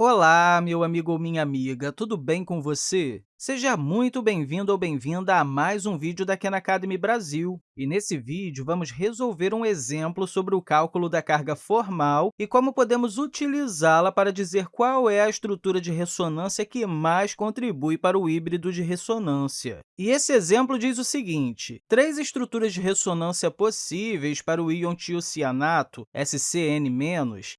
Olá, meu amigo ou minha amiga, tudo bem com você? Seja muito bem-vindo ou bem-vinda a mais um vídeo da Khan Academy Brasil. E nesse vídeo, vamos resolver um exemplo sobre o cálculo da carga formal e como podemos utilizá-la para dizer qual é a estrutura de ressonância que mais contribui para o híbrido de ressonância. E esse exemplo diz o seguinte, três estruturas de ressonância possíveis para o íon tiocianato, SCN-,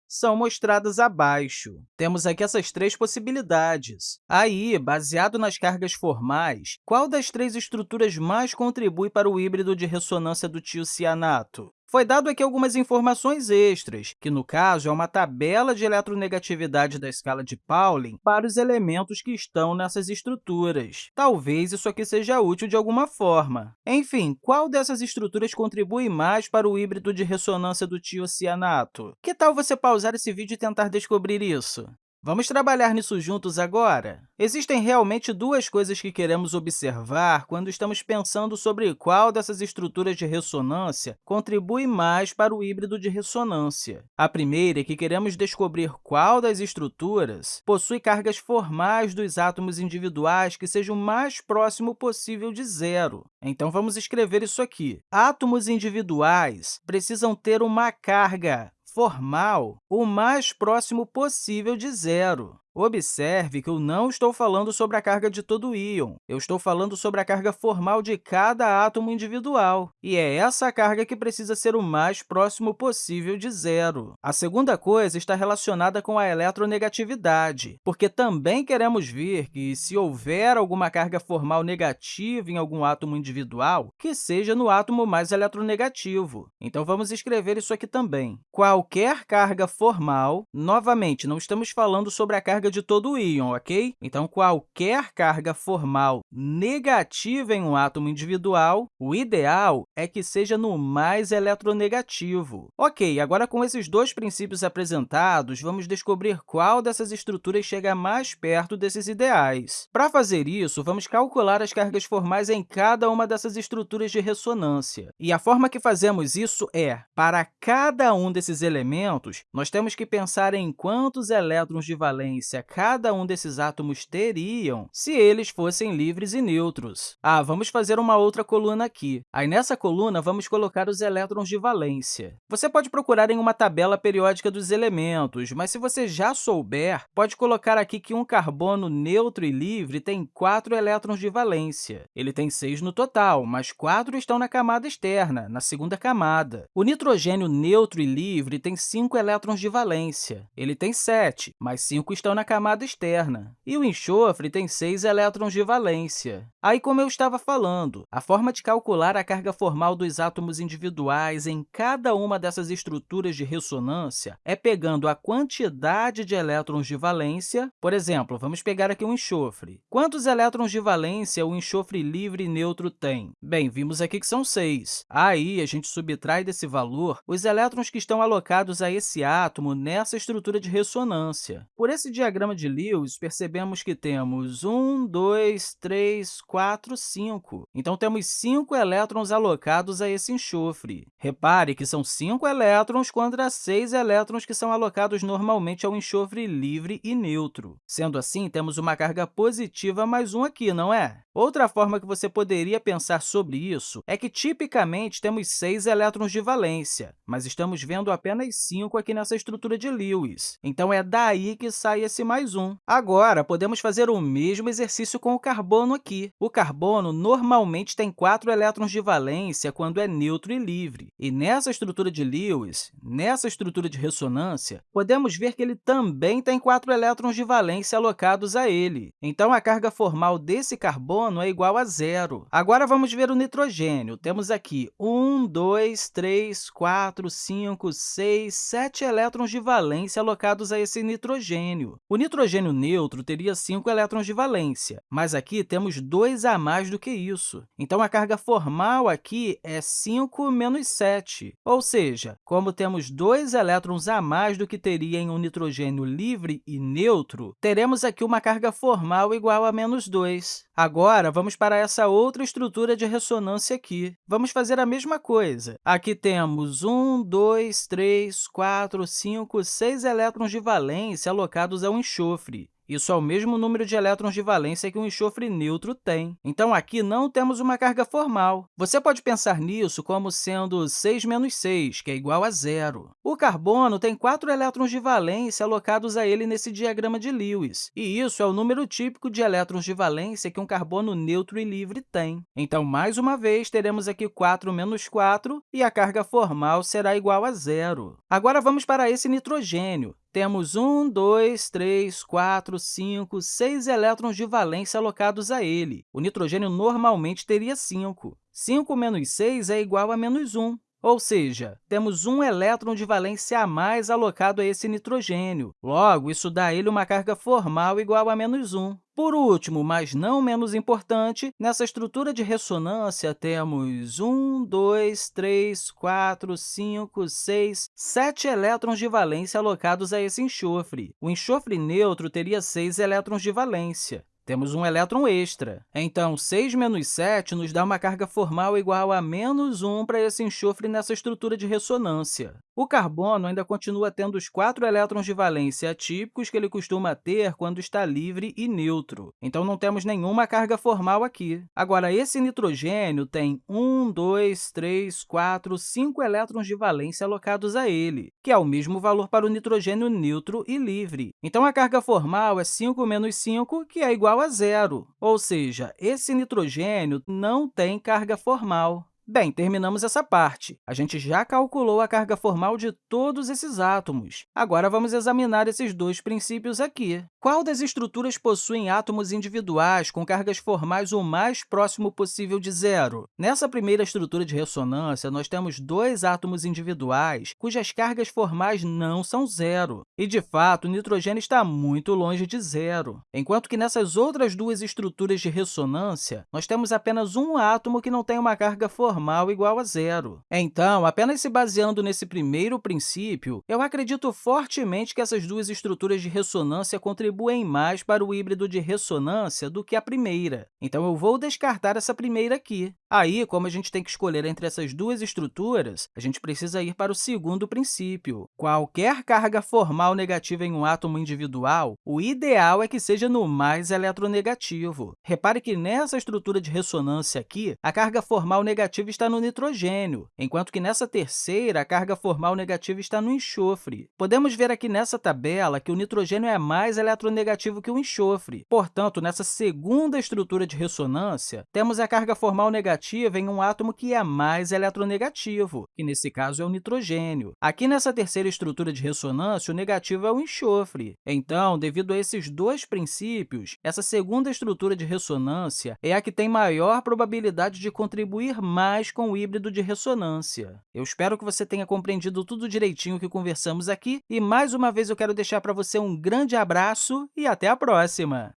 são mostradas abaixo. Temos aqui essas três possibilidades. Aí, baseado nas cargas formais, qual das três estruturas mais contribui para o híbrido de ressonância do tiocianato? Foi dado aqui algumas informações extras, que, no caso, é uma tabela de eletronegatividade da escala de Pauling para os elementos que estão nessas estruturas. Talvez isso aqui seja útil de alguma forma. Enfim, qual dessas estruturas contribui mais para o híbrido de ressonância do tiocianato? Que tal você pausar esse vídeo e tentar descobrir isso? Vamos trabalhar nisso juntos agora? Existem realmente duas coisas que queremos observar quando estamos pensando sobre qual dessas estruturas de ressonância contribui mais para o híbrido de ressonância. A primeira é que queremos descobrir qual das estruturas possui cargas formais dos átomos individuais que sejam o mais próximo possível de zero. Então, vamos escrever isso aqui. Átomos individuais precisam ter uma carga formal o mais próximo possível de zero. Observe que eu não estou falando sobre a carga de todo íon, eu estou falando sobre a carga formal de cada átomo individual, e é essa carga que precisa ser o mais próximo possível de zero. A segunda coisa está relacionada com a eletronegatividade, porque também queremos ver que, se houver alguma carga formal negativa em algum átomo individual, que seja no átomo mais eletronegativo. Então, vamos escrever isso aqui também. Qualquer carga formal, novamente, não estamos falando sobre a carga carga de todo o íon, ok? Então, qualquer carga formal negativa em um átomo individual, o ideal é que seja no mais eletronegativo. Ok, agora com esses dois princípios apresentados, vamos descobrir qual dessas estruturas chega mais perto desses ideais. Para fazer isso, vamos calcular as cargas formais em cada uma dessas estruturas de ressonância. E a forma que fazemos isso é, para cada um desses elementos, nós temos que pensar em quantos elétrons de valência cada um desses átomos teriam se eles fossem livres e neutros. Ah, vamos fazer uma outra coluna aqui. Aí, nessa coluna, vamos colocar os elétrons de valência. Você pode procurar em uma tabela periódica dos elementos, mas se você já souber, pode colocar aqui que um carbono neutro e livre tem quatro elétrons de valência. Ele tem seis no total, mas quatro estão na camada externa, na segunda camada. O nitrogênio neutro e livre tem cinco elétrons de valência. Ele tem sete, mas cinco estão na camada externa. E o enxofre tem 6 elétrons de valência. Aí, como eu estava falando, a forma de calcular a carga formal dos átomos individuais em cada uma dessas estruturas de ressonância é pegando a quantidade de elétrons de valência. Por exemplo, vamos pegar aqui um enxofre. Quantos elétrons de valência o enxofre livre neutro tem? Bem, vimos aqui que são 6. Aí, a gente subtrai desse valor os elétrons que estão alocados a esse átomo nessa estrutura de ressonância. Por esse diagrama, diagrama de Lewis, percebemos que temos 1, 2, 3, 4, 5. Então, temos 5 elétrons alocados a esse enxofre. Repare que são 5 elétrons contra 6 elétrons que são alocados normalmente ao enxofre livre e neutro. Sendo assim, temos uma carga positiva mais 1 aqui, não é? Outra forma que você poderia pensar sobre isso é que, tipicamente, temos 6 elétrons de valência, mas estamos vendo apenas 5 aqui nessa estrutura de Lewis. Então, é daí que sai esse mais 1. Agora, podemos fazer o mesmo exercício com o carbono aqui. O carbono normalmente tem 4 elétrons de valência quando é neutro e livre. E nessa estrutura de Lewis, nessa estrutura de ressonância, podemos ver que ele também tem 4 elétrons de valência alocados a ele. Então, a carga formal desse carbono é igual a zero. Agora, vamos ver o nitrogênio. Temos aqui 1, 2, 3, 4, 5, 6, 7 elétrons de valência alocados a esse nitrogênio. O nitrogênio neutro teria 5 elétrons de valência, mas aqui temos 2 a mais do que isso. Então, a carga formal aqui é 5 menos 7, ou seja, como temos 2 elétrons a mais do que teria em um nitrogênio livre e neutro, teremos aqui uma carga formal igual a menos 2. Agora, Agora, vamos para essa outra estrutura de ressonância aqui. Vamos fazer a mesma coisa. Aqui temos 1, 2, 3, 4, 5, 6 elétrons de valência alocados ao enxofre. Isso é o mesmo número de elétrons de valência que um enxofre neutro tem. Então, aqui não temos uma carga formal. Você pode pensar nisso como sendo 6 menos 6, que é igual a zero. O carbono tem 4 elétrons de valência alocados a ele nesse diagrama de Lewis, e isso é o número típico de elétrons de valência que um carbono neutro e livre tem. Então, mais uma vez, teremos aqui 4 menos 4, e a carga formal será igual a zero. Agora, vamos para esse nitrogênio temos 1, 2, 3, 4, 5, 6 elétrons de valência alocados a ele. O nitrogênio normalmente teria 5. 5 menos 6 é igual a menos 1. Ou seja, temos um elétron de valência a mais alocado a esse nitrogênio. Logo, isso dá a ele uma carga formal igual a menos 1. Por último, mas não menos importante, nessa estrutura de ressonância temos 1, 2, 3, 4, 5, 6, 7 elétrons de valência alocados a esse enxofre. O enxofre neutro teria 6 elétrons de valência temos um elétron extra. Então, 6 menos 7 nos dá uma carga formal igual a menos 1 para esse enxofre nessa estrutura de ressonância. O carbono ainda continua tendo os quatro elétrons de valência atípicos que ele costuma ter quando está livre e neutro. Então, não temos nenhuma carga formal aqui. Agora, esse nitrogênio tem 1, 2, 3, 4, 5 elétrons de valência alocados a ele, que é o mesmo valor para o nitrogênio neutro e livre. Então, a carga formal é 5 menos 5, que é igual a zero, ou seja, esse nitrogênio não tem carga formal. Bem, terminamos essa parte. A gente já calculou a carga formal de todos esses átomos. Agora, vamos examinar esses dois princípios aqui. Qual das estruturas possuem átomos individuais com cargas formais o mais próximo possível de zero? Nessa primeira estrutura de ressonância, nós temos dois átomos individuais cujas cargas formais não são zero. E, de fato, o nitrogênio está muito longe de zero. Enquanto que nessas outras duas estruturas de ressonância, nós temos apenas um átomo que não tem uma carga formal normal igual a zero. Então, apenas se baseando nesse primeiro princípio, eu acredito fortemente que essas duas estruturas de ressonância contribuem mais para o híbrido de ressonância do que a primeira. Então, eu vou descartar essa primeira aqui. Aí, como a gente tem que escolher entre essas duas estruturas, a gente precisa ir para o segundo princípio. Qualquer carga formal negativa em um átomo individual, o ideal é que seja no mais eletronegativo. Repare que nessa estrutura de ressonância aqui, a carga formal negativa está no nitrogênio, enquanto que nessa terceira, a carga formal negativa está no enxofre. Podemos ver aqui nessa tabela que o nitrogênio é mais eletronegativo que o enxofre. Portanto, nessa segunda estrutura de ressonância, temos a carga formal negativa em um átomo que é mais eletronegativo, que nesse caso é o nitrogênio. Aqui nessa terceira estrutura de ressonância, o negativo é o enxofre. Então, devido a esses dois princípios, essa segunda estrutura de ressonância é a que tem maior probabilidade de contribuir mais mais com o híbrido de ressonância. Eu espero que você tenha compreendido tudo direitinho que conversamos aqui e, mais uma vez, eu quero deixar para você um grande abraço e até a próxima!